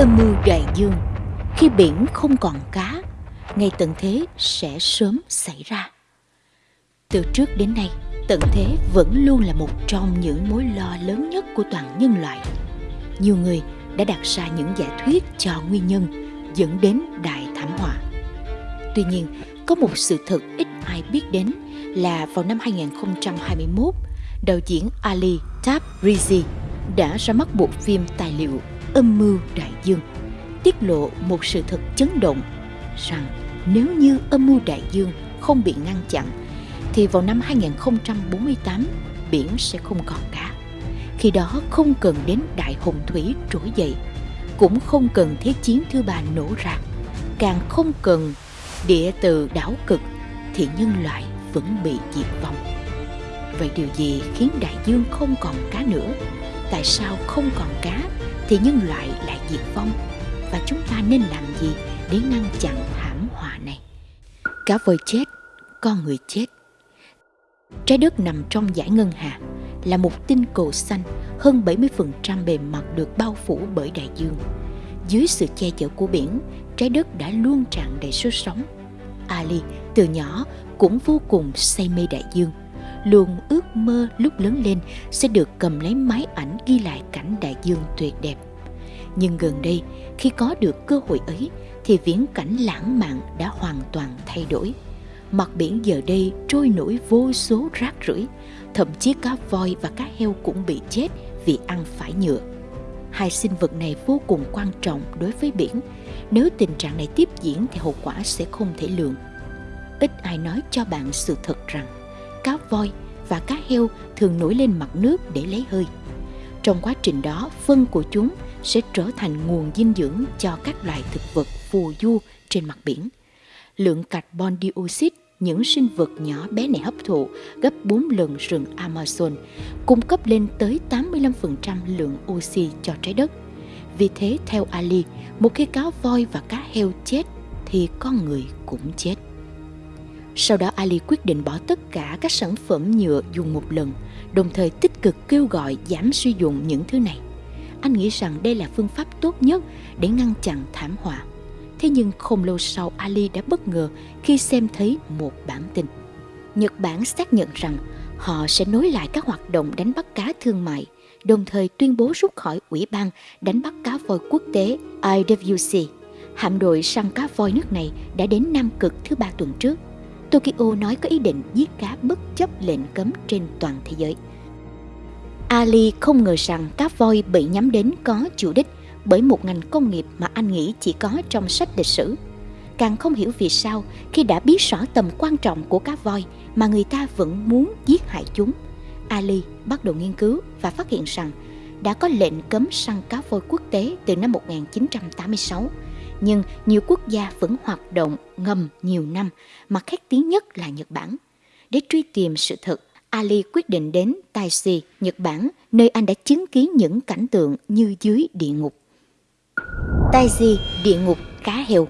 Âm mưu đại dương. Khi biển không còn cá Ngày tận thế sẽ sớm xảy ra. Từ trước đến nay Tận thế vẫn luôn là một trong những mối lo lớn nhất của toàn nhân loại. Nhiều người đã đặt ra những giả thuyết cho nguyên nhân dẫn đến đại thảm họa. Tuy nhiên, có một sự thật ít ai biết đến là vào năm 2021, đạo diễn Ali Tabrizi đã ra mắt bộ phim tài liệu Âm mưu đại dương, tiết lộ một sự thật chấn động rằng nếu như âm mưu đại dương không bị ngăn chặn thì vào năm 2048 biển sẽ không còn cá. Khi đó không cần đến đại hồng thủy trỗi dậy, cũng không cần thế chiến thứ ba nổ ra, càng không cần địa từ đảo cực thì nhân loại vẫn bị diệt vong. Vậy điều gì khiến đại dương không còn cá nữa? Tại sao không còn cá thì nhân loại lại diệt vong? Và chúng ta nên làm gì để ngăn chặn thảm họa này? Cá voi chết, con người chết. Trái đất nằm trong giải ngân hà, là một tinh cầu xanh, hơn 70% bề mặt được bao phủ bởi đại dương. Dưới sự che chở của biển, trái đất đã luôn tràn đầy sức sống. Ali từ nhỏ cũng vô cùng say mê đại dương, luôn ước mơ lúc lớn lên sẽ được cầm lấy máy ảnh ghi lại cảnh đại dương tuyệt đẹp. Nhưng gần đây, khi có được cơ hội ấy, thì viễn cảnh lãng mạn đã hoàn toàn thay đổi. Mặt biển giờ đây trôi nổi vô số rác rưởi, thậm chí cá voi và cá heo cũng bị chết vì ăn phải nhựa. Hai sinh vật này vô cùng quan trọng đối với biển. Nếu tình trạng này tiếp diễn thì hậu quả sẽ không thể lường. Ít ai nói cho bạn sự thật rằng cá voi và cá heo thường nổi lên mặt nước để lấy hơi. Trong quá trình đó, phân của chúng sẽ trở thành nguồn dinh dưỡng cho các loài thực vật phù du trên mặt biển. Lượng carbon dioxide những sinh vật nhỏ bé này hấp thụ gấp 4 lần rừng Amazon, cung cấp lên tới 85% lượng oxy cho trái đất. Vì thế, theo Ali, một khi cá voi và cá heo chết thì con người cũng chết. Sau đó Ali quyết định bỏ tất cả các sản phẩm nhựa dùng một lần, đồng thời tích cực kêu gọi giảm sử dụng những thứ này. Anh nghĩ rằng đây là phương pháp tốt nhất để ngăn chặn thảm họa. Thế nhưng không lâu sau Ali đã bất ngờ khi xem thấy một bản tin. Nhật Bản xác nhận rằng họ sẽ nối lại các hoạt động đánh bắt cá thương mại, đồng thời tuyên bố rút khỏi Ủy ban đánh bắt cá voi quốc tế IWC. Hạm đội săn cá voi nước này đã đến Nam Cực thứ ba tuần trước. Tokyo nói có ý định giết cá bất chấp lệnh cấm trên toàn thế giới. Ali không ngờ rằng cá voi bị nhắm đến có chủ đích bởi một ngành công nghiệp mà anh nghĩ chỉ có trong sách lịch sử. Càng không hiểu vì sao khi đã biết rõ tầm quan trọng của cá voi mà người ta vẫn muốn giết hại chúng. Ali bắt đầu nghiên cứu và phát hiện rằng đã có lệnh cấm săn cá voi quốc tế từ năm 1986, nhưng nhiều quốc gia vẫn hoạt động ngầm nhiều năm, mà khét tiếng nhất là Nhật Bản. Để truy tìm sự thật, Ali quyết định đến Taiji, Nhật Bản, nơi anh đã chứng kiến những cảnh tượng như dưới địa ngục. Taiji, địa ngục cá heo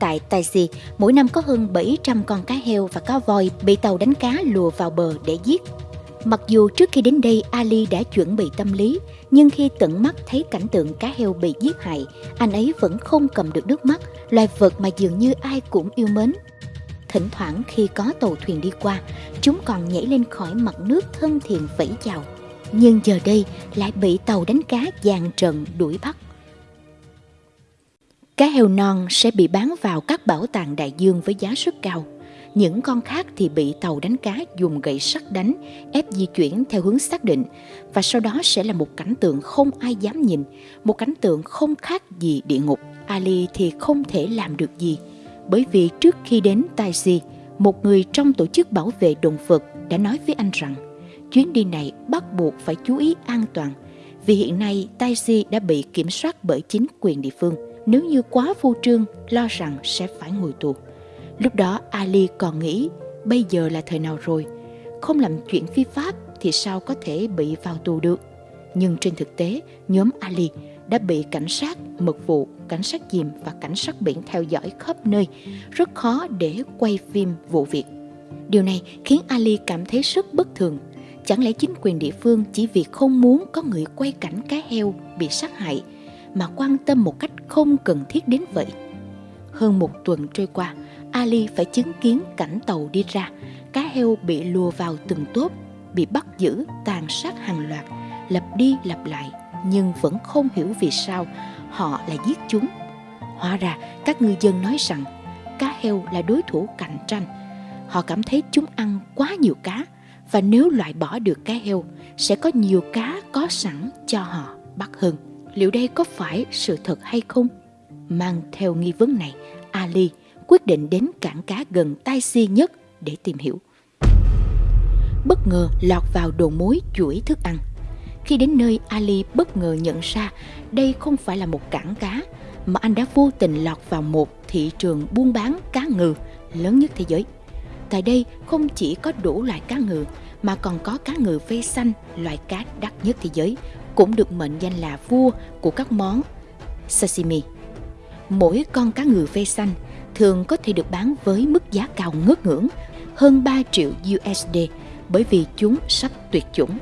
Tại Taiji, mỗi năm có hơn 700 con cá heo và cá voi bị tàu đánh cá lùa vào bờ để giết. Mặc dù trước khi đến đây Ali đã chuẩn bị tâm lý, nhưng khi tận mắt thấy cảnh tượng cá heo bị giết hại, anh ấy vẫn không cầm được nước mắt, loài vật mà dường như ai cũng yêu mến. Thỉnh thoảng khi có tàu thuyền đi qua, chúng còn nhảy lên khỏi mặt nước thân thiện vẫy chào. Nhưng giờ đây lại bị tàu đánh cá dàn trận đuổi bắt. Cá heo non sẽ bị bán vào các bảo tàng đại dương với giá rất cao. Những con khác thì bị tàu đánh cá dùng gậy sắt đánh, ép di chuyển theo hướng xác định. Và sau đó sẽ là một cảnh tượng không ai dám nhìn, một cảnh tượng không khác gì địa ngục. Ali thì không thể làm được gì, bởi vì trước khi đến Taiji, một người trong tổ chức bảo vệ động vật đã nói với anh rằng chuyến đi này bắt buộc phải chú ý an toàn vì hiện nay Taiji đã bị kiểm soát bởi chính quyền địa phương nếu như quá phô trương lo rằng sẽ phải ngồi tù. Lúc đó Ali còn nghĩ bây giờ là thời nào rồi, không làm chuyện phi pháp thì sao có thể bị vào tù được. Nhưng trên thực tế, nhóm Ali đã bị cảnh sát, mật vụ, cảnh sát diềm và cảnh sát biển theo dõi khắp nơi, rất khó để quay phim vụ việc. Điều này khiến Ali cảm thấy rất bất thường. Chẳng lẽ chính quyền địa phương chỉ vì không muốn có người quay cảnh cá heo bị sát hại mà quan tâm một cách không cần thiết đến vậy. Hơn một tuần trôi qua, Ali phải chứng kiến cảnh tàu đi ra, cá heo bị lùa vào từng tốp, bị bắt giữ, tàn sát hàng loạt, lặp đi lặp lại, nhưng vẫn không hiểu vì sao họ lại giết chúng. Hóa ra các ngư dân nói rằng cá heo là đối thủ cạnh tranh. Họ cảm thấy chúng ăn quá nhiều cá và nếu loại bỏ được cá heo sẽ có nhiều cá có sẵn cho họ bắt hơn. Liệu đây có phải sự thật hay không? Mang theo nghi vấn này, Ali quyết định đến cảng cá gần Tai Si nhất để tìm hiểu. Bất ngờ lọt vào đồ mối chuỗi thức ăn. Khi đến nơi, Ali bất ngờ nhận ra đây không phải là một cảng cá, mà anh đã vô tình lọt vào một thị trường buôn bán cá ngừ lớn nhất thế giới. Tại đây không chỉ có đủ loại cá ngừ mà còn có cá ngừ vây xanh, loại cá đắt nhất thế giới, cũng được mệnh danh là vua của các món sashimi. Mỗi con cá ngừ vây xanh thường có thể được bán với mức giá cao ngất ngưỡng, hơn 3 triệu USD bởi vì chúng sắp tuyệt chủng.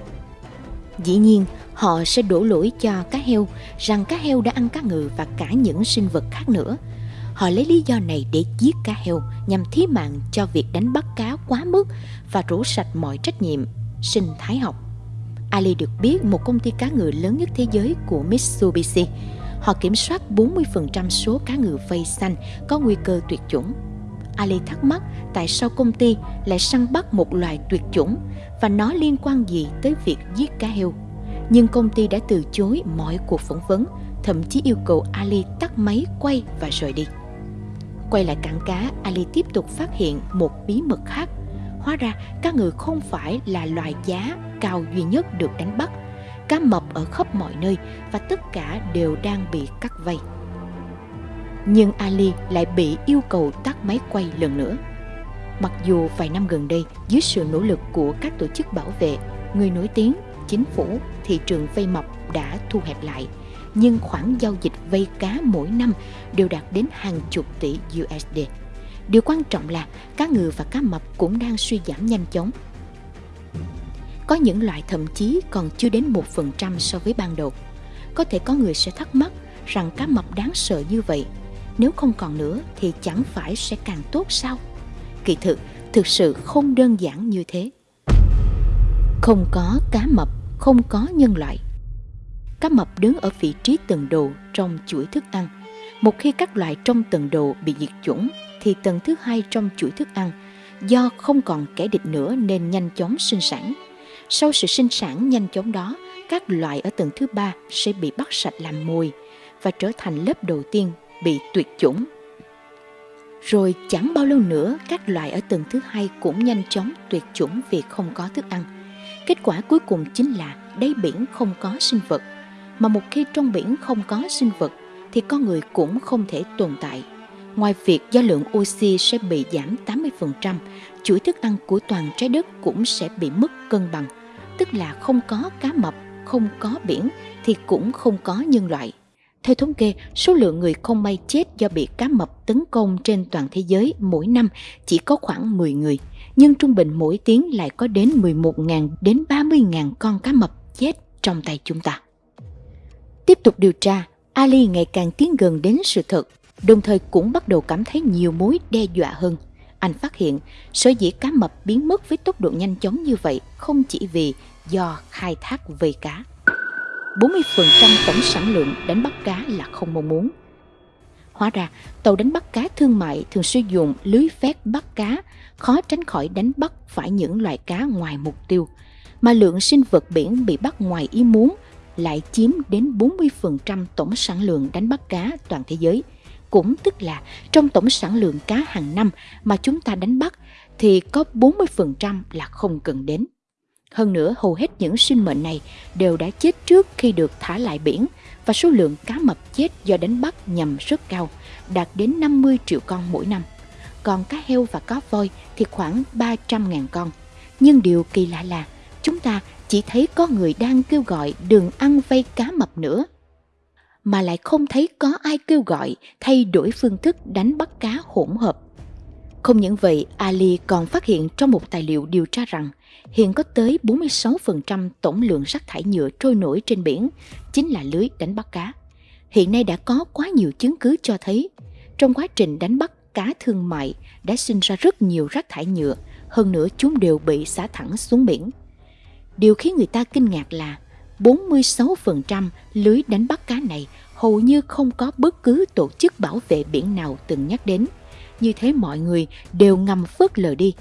Dĩ nhiên, họ sẽ đổ lỗi cho cá heo rằng cá heo đã ăn cá ngừ và cả những sinh vật khác nữa. Họ lấy lý do này để giết cá heo nhằm thí mạng cho việc đánh bắt cá quá mức và rũ sạch mọi trách nhiệm sinh thái học. Ali được biết một công ty cá ngừ lớn nhất thế giới của Mitsubishi. Họ kiểm soát 40% số cá ngừ vây xanh có nguy cơ tuyệt chủng. Ali thắc mắc tại sao công ty lại săn bắt một loài tuyệt chủng và nó liên quan gì tới việc giết cá heo. Nhưng công ty đã từ chối mọi cuộc phỏng vấn, thậm chí yêu cầu Ali tắt máy quay và rời đi. Quay lại cảng cá, Ali tiếp tục phát hiện một bí mật khác. Hóa ra cá ngừ không phải là loài giá cao duy nhất được đánh bắt. Cá mập ở khắp mọi nơi và tất cả đều đang bị cắt vây. Nhưng Ali lại bị yêu cầu tắt máy quay lần nữa. Mặc dù vài năm gần đây, dưới sự nỗ lực của các tổ chức bảo vệ, người nổi tiếng, chính phủ, thị trường vây mập đã thu hẹp lại, nhưng khoản giao dịch vây cá mỗi năm đều đạt đến hàng chục tỷ USD. Điều quan trọng là cá ngừ và cá mập cũng đang suy giảm nhanh chóng. Có những loại thậm chí còn chưa đến 1% so với ban đầu. Có thể có người sẽ thắc mắc rằng cá mập đáng sợ như vậy. Nếu không còn nữa thì chẳng phải sẽ càng tốt sao? Kỳ thực, thực sự không đơn giản như thế. Không có cá mập, không có nhân loại. Cá mập đứng ở vị trí tầng đầu trong chuỗi thức ăn. Một khi các loại trong tầng đầu bị diệt chủng, thì tầng thứ hai trong chuỗi thức ăn do không còn kẻ địch nữa nên nhanh chóng sinh sản. Sau sự sinh sản nhanh chóng đó, các loại ở tầng thứ ba sẽ bị bắt sạch làm mồi và trở thành lớp đầu tiên bị tuyệt chủng. Rồi chẳng bao lâu nữa, các loại ở tầng thứ hai cũng nhanh chóng tuyệt chủng vì không có thức ăn. Kết quả cuối cùng chính là đáy biển không có sinh vật, mà một khi trong biển không có sinh vật thì con người cũng không thể tồn tại. Ngoài việc do lượng oxy sẽ bị giảm 80%, chuỗi thức ăn của toàn trái đất cũng sẽ bị mất cân bằng, tức là không có cá mập, không có biển thì cũng không có nhân loại. Theo thống kê, số lượng người không may chết do bị cá mập tấn công trên toàn thế giới mỗi năm chỉ có khoảng 10 người, nhưng trung bình mỗi tiếng lại có đến 11.000 đến 30.000 con cá mập chết trong tay chúng ta. Tiếp tục điều tra, Ali ngày càng tiến gần đến sự thật, đồng thời cũng bắt đầu cảm thấy nhiều mối đe dọa hơn. Anh phát hiện sở dĩ cá mập biến mất với tốc độ nhanh chóng như vậy không chỉ vì do khai thác vây cá. 40% tổng sản lượng đánh bắt cá là không mong muốn. Hóa ra, tàu đánh bắt cá thương mại thường sử dụng lưới vét bắt cá, khó tránh khỏi đánh bắt phải những loài cá ngoài mục tiêu, mà lượng sinh vật biển bị bắt ngoài ý muốn lại chiếm đến 40% tổng sản lượng đánh bắt cá toàn thế giới. Cũng tức là trong tổng sản lượng cá hàng năm mà chúng ta đánh bắt thì có 40% là không cần đến. Hơn nữa, hầu hết những sinh mệnh này đều đã chết trước khi được thả lại biển và số lượng cá mập chết do đánh bắt nhầm rất cao, đạt đến 50 triệu con mỗi năm. Còn cá heo và cá voi thì khoảng 300.000 con. Nhưng điều kỳ lạ là chúng ta chỉ thấy có người đang kêu gọi đừng ăn vây cá mập nữa. Mà lại không thấy có ai kêu gọi thay đổi phương thức đánh bắt cá hỗn hợp. Không những vậy, Ali còn phát hiện trong một tài liệu điều tra rằng hiện có tới 46% tổng lượng rác thải nhựa trôi nổi trên biển chính là lưới đánh bắt cá. Hiện nay đã có quá nhiều chứng cứ cho thấy trong quá trình đánh bắt cá thương mại đã sinh ra rất nhiều rác thải nhựa, hơn nữa chúng đều bị xả thẳng xuống biển. Điều khiến người ta kinh ngạc là 46% lưới đánh bắt cá này hầu như không có bất cứ tổ chức bảo vệ biển nào từng nhắc đến. Như thế mọi người đều ngầm phớt lờ đi.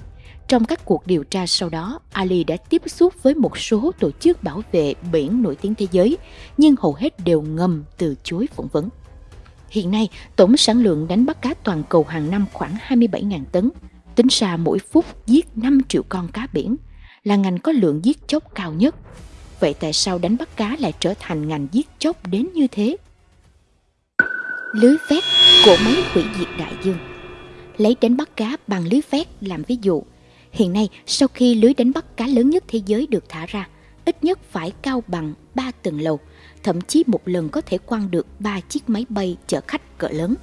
Trong các cuộc điều tra sau đó, Ali đã tiếp xúc với một số tổ chức bảo vệ biển nổi tiếng thế giới, nhưng hầu hết đều ngầm từ chối phỏng vấn. Hiện nay, tổng sản lượng đánh bắt cá toàn cầu hàng năm khoảng 27.000 tấn. Tính ra mỗi phút giết 5 triệu con cá biển, là ngành có lượng giết chóc cao nhất. Vậy tại sao đánh bắt cá lại trở thành ngành giết chóc đến như thế? Lưới vét của máy hủy diệt đại dương Lấy đánh bắt cá bằng lưới vét làm ví dụ. Hiện nay, sau khi lưới đánh bắt cá lớn nhất thế giới được thả ra, ít nhất phải cao bằng 3 tầng lầu, thậm chí một lần có thể quăng được 3 chiếc máy bay chở khách cỡ lớn.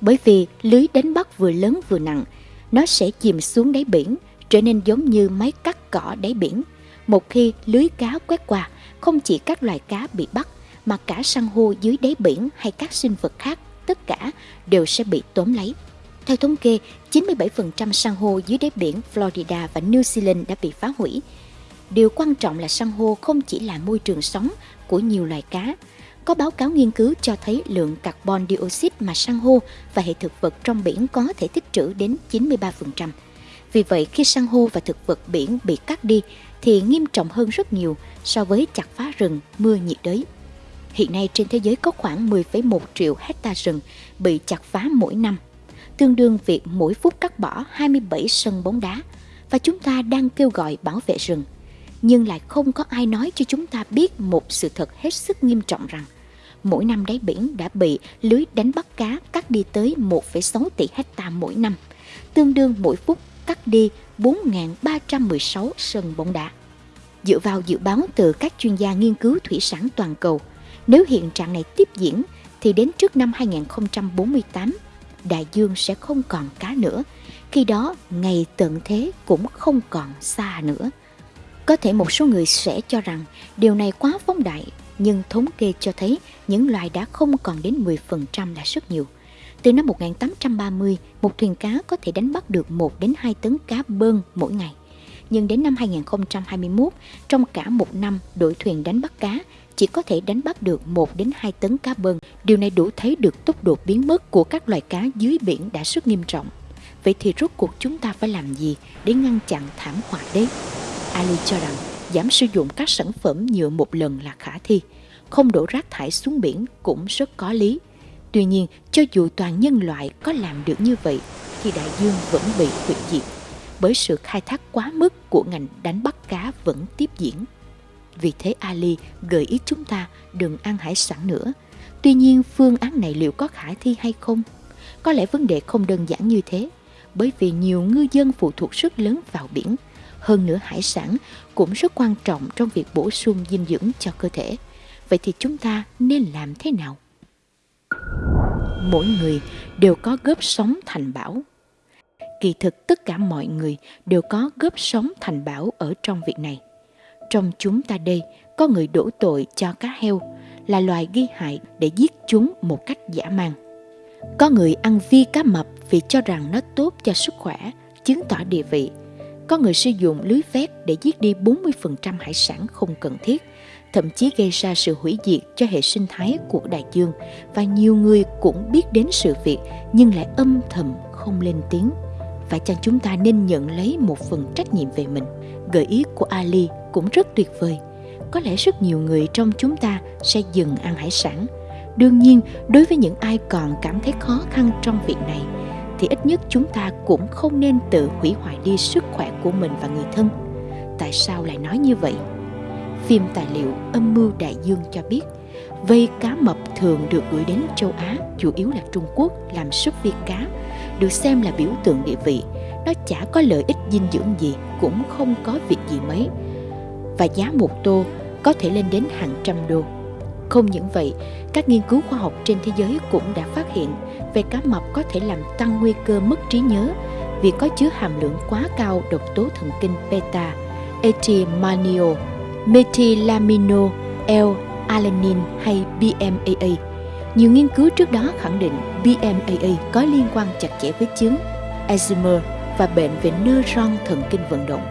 Bởi vì lưới đánh bắt vừa lớn vừa nặng, nó sẽ chìm xuống đáy biển, trở nên giống như máy cắt cỏ đáy biển. Một khi lưới cá quét qua, không chỉ các loài cá bị bắt, mà cả san hô dưới đáy biển hay các sinh vật khác, tất cả đều sẽ bị tóm lấy. Theo thống kê, 97% san hô dưới đáy biển Florida và New Zealand đã bị phá hủy. Điều quan trọng là san hô không chỉ là môi trường sống của nhiều loài cá. Có báo cáo nghiên cứu cho thấy lượng carbon dioxide mà san hô và hệ thực vật trong biển có thể tích trữ đến 93%. Vì vậy, khi san hô và thực vật biển bị cắt đi thì nghiêm trọng hơn rất nhiều so với chặt phá rừng mưa nhiệt đới. Hiện nay trên thế giới có khoảng 10,1 triệu hecta rừng bị chặt phá mỗi năm, tương đương việc mỗi phút cắt bỏ 27 sân bóng đá và chúng ta đang kêu gọi bảo vệ rừng nhưng lại không có ai nói cho chúng ta biết một sự thật hết sức nghiêm trọng rằng mỗi năm đáy biển đã bị lưới đánh bắt cá cắt đi tới 1,6 tỷ hecta mỗi năm, tương đương mỗi phút cắt đi 4.316 sân bóng đá. Dựa vào dự báo từ các chuyên gia nghiên cứu thủy sản toàn cầu, nếu hiện trạng này tiếp diễn thì đến trước năm 2048, đại dương sẽ không còn cá nữa. Khi đó, ngày tận thế cũng không còn xa nữa. Có thể một số người sẽ cho rằng điều này quá phóng đại, nhưng thống kê cho thấy những loài đã không còn đến 10% là rất nhiều. Từ năm 1830, một thuyền cá có thể đánh bắt được 1 đến 2 tấn cá bơn mỗi ngày. Nhưng đến năm 2021, trong cả một năm đội thuyền đánh bắt cá chỉ có thể đánh bắt được 1 đến 2 tấn cá bơn. Điều này đủ thấy được tốc độ biến mất của các loài cá dưới biển đã rất nghiêm trọng. Vậy thì rốt cuộc chúng ta phải làm gì để ngăn chặn thảm họa đấy? Ali cho rằng giảm sử dụng các sản phẩm nhựa một lần là khả thi, không đổ rác thải xuống biển cũng rất có lý. Tuy nhiên, cho dù toàn nhân loại có làm được như vậy, thì đại dương vẫn bị hủy diệt, bởi sự khai thác quá mức của ngành đánh bắt cá vẫn tiếp diễn. Vì thế Ali gợi ý chúng ta đừng ăn hải sản nữa. Tuy nhiên phương án này liệu có khả thi hay không? Có lẽ vấn đề không đơn giản như thế, bởi vì nhiều ngư dân phụ thuộc rất lớn vào biển – hơn nữa hải sản cũng rất quan trọng trong việc bổ sung dinh dưỡng cho cơ thể. Vậy thì chúng ta nên làm thế nào? Mỗi người đều có góp sống thành bảo. Kỳ thực tất cả mọi người đều có góp sống thành bảo ở trong việc này. Trong chúng ta đây có người đổ tội cho cá heo là loài ghi hại để giết chúng một cách dã man. Có người ăn vi cá mập vì cho rằng nó tốt cho sức khỏe, chứng tỏ địa vị có người sử dụng lưới vét để giết đi 40% hải sản không cần thiết, thậm chí gây ra sự hủy diệt cho hệ sinh thái của đại dương và nhiều người cũng biết đến sự việc nhưng lại âm thầm không lên tiếng. Và chăng chúng ta nên nhận lấy một phần trách nhiệm về mình. Gợi ý của Ali cũng rất tuyệt vời. Có lẽ rất nhiều người trong chúng ta sẽ dừng ăn hải sản. Đương nhiên, đối với những ai còn cảm thấy khó khăn trong việc này, thì ít nhất chúng ta cũng không nên tự hủy hoại đi sức khỏe của mình và người thân. Tại sao lại nói như vậy? Phim tài liệu Âm mưu đại dương cho biết, vây cá mập thường được gửi đến châu Á, chủ yếu là Trung Quốc, làm súp viên cá, được xem là biểu tượng địa vị. Nó chả có lợi ích dinh dưỡng gì, cũng không có việc gì mấy. Và giá một tô có thể lên đến hàng trăm đô. Không những vậy, các nghiên cứu khoa học trên thế giới cũng đã phát hiện về cá mập có thể làm tăng nguy cơ mất trí nhớ vì có chứa hàm lượng quá cao độc tố thần kinh beta, etimanio, methylamino, L-alanine hay BMAA. Nhiều nghiên cứu trước đó khẳng định BMAA có liên quan chặt chẽ với chứng Alzheimer và bệnh về neuron thần kinh vận động.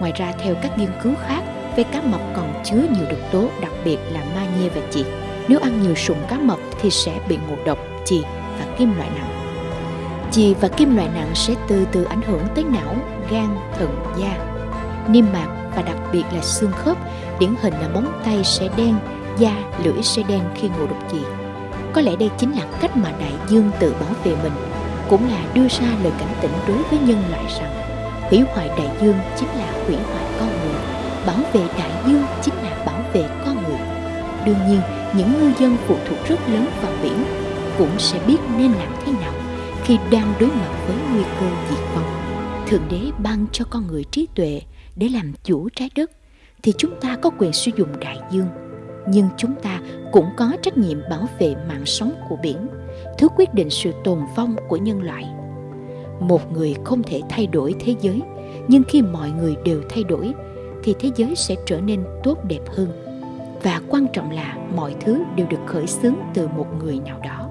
Ngoài ra, theo các nghiên cứu khác, ve cá mập còn chứa nhiều độc tố, đặc biệt là magie và chì. Nếu ăn nhiều sụn cá mập thì sẽ bị ngộ độc chì và kim loại nặng. Chì và kim loại nặng sẽ từ từ ảnh hưởng tới não, gan, thận, da, niêm mạc và đặc biệt là xương khớp. Điển hình là móng tay sẽ đen, da, lưỡi sẽ đen khi ngộ độc dị Có lẽ đây chính là cách mà đại dương tự bảo vệ mình, cũng là đưa ra lời cảnh tỉnh đối với nhân loại rằng hủy hoại đại dương chính là hủy hoại con người, bảo vệ đại dương chính là bảo vệ con người. Đương nhiên, những ngư dân phụ thuộc rất lớn vào biển cũng sẽ biết nên làm thế nào khi đang đối mặt với nguy cơ diệt vong. Thượng đế ban cho con người trí tuệ để làm chủ trái đất, thì chúng ta có quyền sử dụng đại dương. Nhưng chúng ta cũng có trách nhiệm bảo vệ mạng sống của biển, thứ quyết định sự tồn vong của nhân loại. Một người không thể thay đổi thế giới, nhưng khi mọi người đều thay đổi, thì thế giới sẽ trở nên tốt đẹp hơn. Và quan trọng là mọi thứ đều được khởi xướng từ một người nào đó.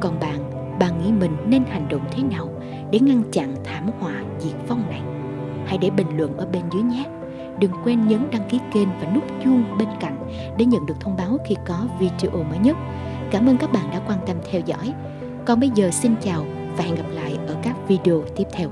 Còn bạn bạn nghĩ mình nên hành động thế nào để ngăn chặn thảm họa diệt vong này? Hãy để bình luận ở bên dưới nhé. Đừng quên nhấn đăng ký kênh và nút chuông bên cạnh để nhận được thông báo khi có video mới nhất. Cảm ơn các bạn đã quan tâm theo dõi. Còn bây giờ xin chào và hẹn gặp lại ở các video tiếp theo.